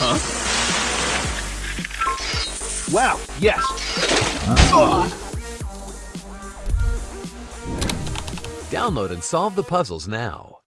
Huh? Wow, yes. Download and solve the puzzles now.